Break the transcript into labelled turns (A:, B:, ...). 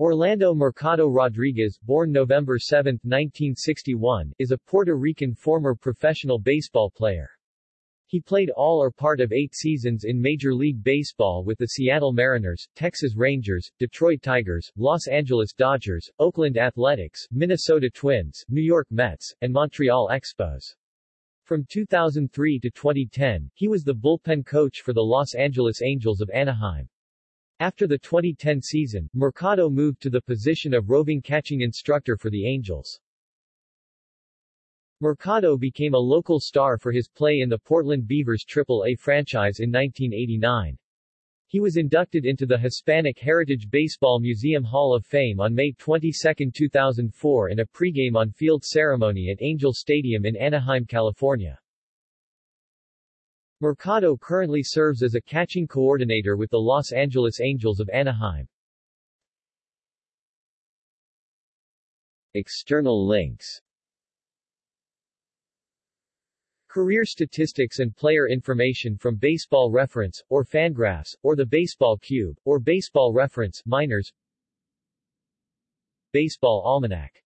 A: Orlando Mercado Rodriguez, born November 7, 1961, is a Puerto Rican former professional baseball player. He played all or part of eight seasons in Major League Baseball with the Seattle Mariners, Texas Rangers, Detroit Tigers, Los Angeles Dodgers, Oakland Athletics, Minnesota Twins, New York Mets, and Montreal Expos. From 2003 to 2010, he was the bullpen coach for the Los Angeles Angels of Anaheim. After the 2010 season, Mercado moved to the position of roving catching instructor for the Angels. Mercado became a local star for his play in the Portland Beavers Triple-A franchise in 1989. He was inducted into the Hispanic Heritage Baseball Museum Hall of Fame on May 22, 2004 in a pregame on-field ceremony at Angel Stadium in Anaheim, California. Mercado currently serves as a catching coordinator with the Los Angeles Angels of Anaheim. External links. Career statistics and player information from Baseball Reference, or Fangraphs, or the Baseball Cube, or Baseball Reference minors Baseball Almanac